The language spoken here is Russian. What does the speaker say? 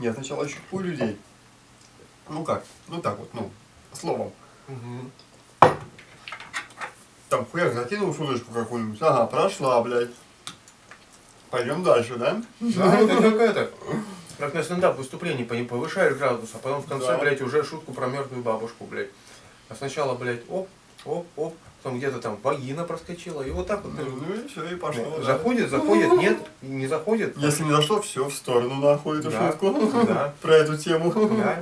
Я сначала щупаю людей. Ну как? Ну так вот, ну, словом. Мгм. Там хуяк закинул шуточку какую-нибудь. Ага, прошла, блядь. Пойдем дальше, да? Да, это как это. Как на стендап выступлении по- повышаешь градус, а потом в конце, Да. блядь, уже шутку про мертвую бабушку, блядь. А сначала, блядь, оп, оп, оп, потом где-то там вагина проскочила, и вот так вот. Ну, ну и все, и пошло. да. Заходит, заходит, нет, не заходит. Если не зашло, все в сторону нахуй эту Да. шутку. Да. Про эту тему. Да.